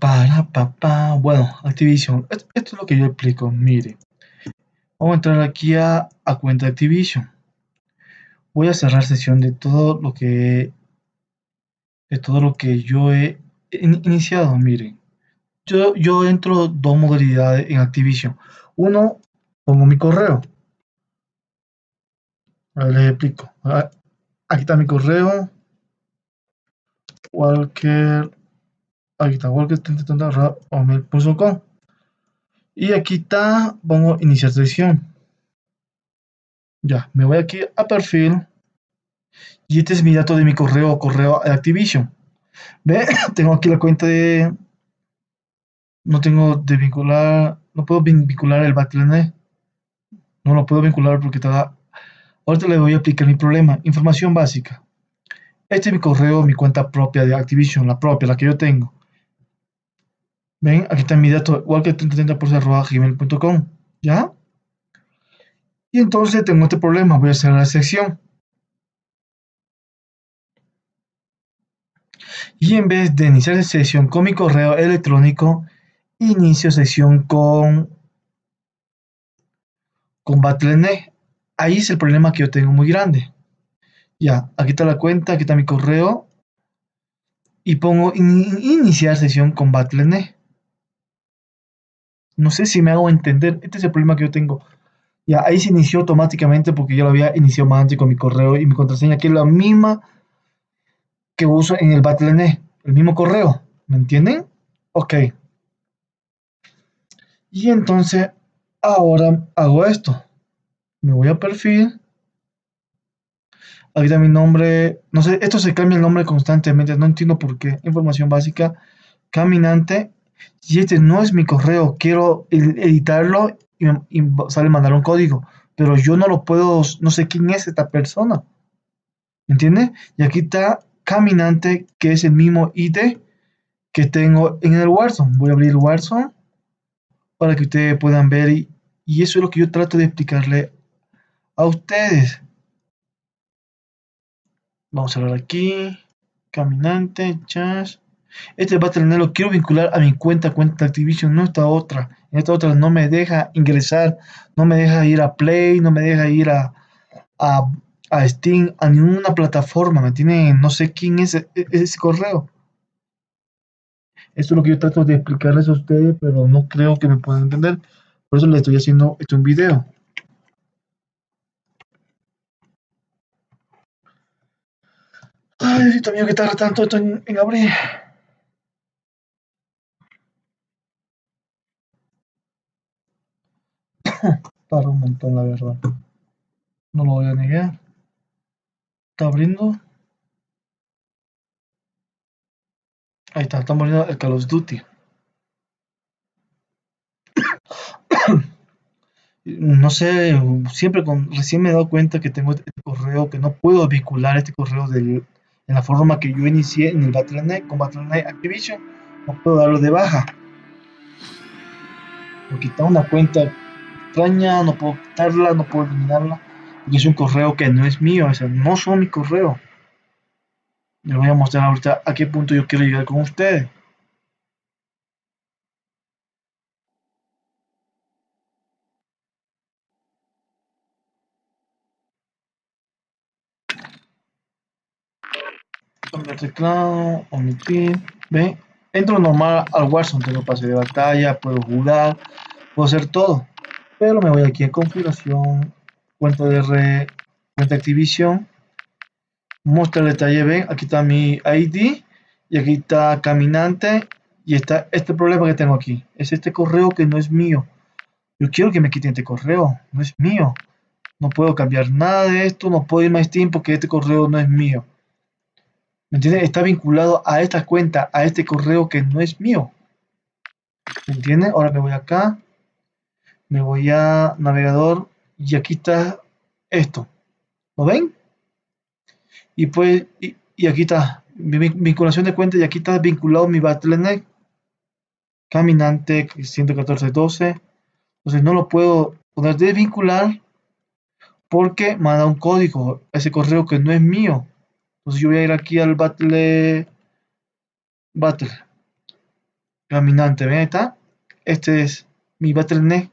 para, papá. Bueno, Activision. Esto, es lo que yo explico. Mire. Vamos a entrar aquí a, a cuenta Activision. Voy a cerrar sesión de todo lo que de todo lo que yo he iniciado. Miren. Yo, yo entro dos modalidades en Activision. Uno, pongo mi correo. A ver, les explico. Aquí está mi correo. Walker y aquí está pongo iniciar sesión ya me voy aquí a perfil. Y este es mi dato de mi correo correo Activision. Ve tengo aquí la cuenta de no tengo de vincular no puedo vincular el Battle.net no lo puedo vincular porque está ahorita le voy a aplicar mi problema información básica. Este es mi correo, mi cuenta propia de Activision, la propia, la que yo tengo. Ven, aquí está mi dato, igual que 3030 gmail.com. ¿Ya? Y entonces tengo este problema, voy a hacer la sección. Y en vez de iniciar sesión con mi correo electrónico, inicio sesión con, con Battle.net. Ahí es el problema que yo tengo muy grande. Ya, aquí está la cuenta, aquí está mi correo. Y pongo iniciar sesión con Battle.net. No sé si me hago entender. Este es el problema que yo tengo. Ya, ahí se inició automáticamente porque yo lo había iniciado más antes con mi correo y mi contraseña, que es la misma que uso en el Battle.net. El mismo correo. ¿Me entienden? Ok. Y entonces, ahora hago esto. Me voy a perfil. Está mi nombre. No sé, esto se cambia el nombre constantemente. No entiendo por qué. Información básica. Caminante y este no es mi correo, quiero editarlo y, sale mandar un código, pero yo no lo puedo, no sé quién es esta persona. ¿Entiende? Y aquí está Caminante, que es el mismo ID que tengo en el Warzone. Voy a abrir el Warzone para que ustedes puedan ver y, y eso es lo que yo trato de explicarle a ustedes. Vamos a ver aquí. Caminante, chas. Este Battle.net lo quiero vincular a mi cuenta, cuenta Activision, no esta otra. En esta otra no me deja ingresar, no me deja ir a Play, no me deja ir a, a, Steam, a ninguna plataforma. Me tiene, no sé quién es e, e, ese, correo. Esto es lo que yo trato de explicarles a ustedes, pero no creo que me puedan entender. Por eso les estoy haciendo esto un video. Ay, Dios mío, que tarda tanto esto en, en abrir. Para un montón, la verdad. No lo voy a negar. Está abriendo. Ahí está, estamos abriendo el Call of Duty. no sé, siempre con, recién me he dado cuenta que tengo este correo, que no puedo vincular este correo del, en la forma que yo inicié en el Battle.net con Battle.net Activision, no puedo darlo de baja. Porque está una cuenta extraña, no puedo quitarla, no puedo eliminarla, y es un correo que no es mío, o no son mi correo. Les voy a mostrar ahorita a qué punto yo quiero llegar con ustedes. Cambiar teclado, omitir, ve, entro normal al Warzone, tengo pase de batalla, puedo jugar, puedo hacer todo pero me voy aquí a configuración, cuenta de red, cuenta Activision, muestra el detalle, ven, aquí está mi ID y aquí está caminante y está este problema que tengo aquí, es este correo que no es mío. Yo quiero que me quiten este correo, no es mío. No puedo cambiar nada de esto, no puedo ir más tiempo porque este correo no es mío. ¿Me entiendes? Está vinculado a esta cuenta, a este correo que no es mío. ¿Me entiendes? Ahora me voy acá me voy a navegador y aquí está esto. ¿Lo ven? Y pues, y, aquí está mi vinculación de cuenta y aquí está vinculado mi Battle.net caminante 114.12. Entonces no lo puedo poner de vincular porque manda un código ese correo que no es mío. Entonces yo voy a ir aquí al Battle Battle caminante. Ven, ahí está. Este es mi Battle.net.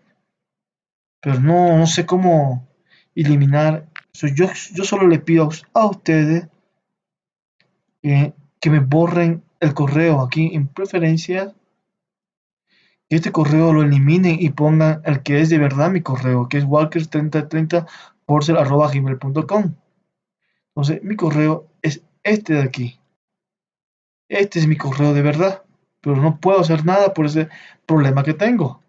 Pero no, no sé cómo eliminar. yo, yo solo le pido a ustedes que, me borren el correo aquí en preferencias. Que este correo lo eliminen y pongan el que es de verdad mi correo, que es walker3030 gmail.com. Entonces, mi correo es este de aquí. Este es mi correo de verdad, pero no puedo hacer nada por ese problema que tengo.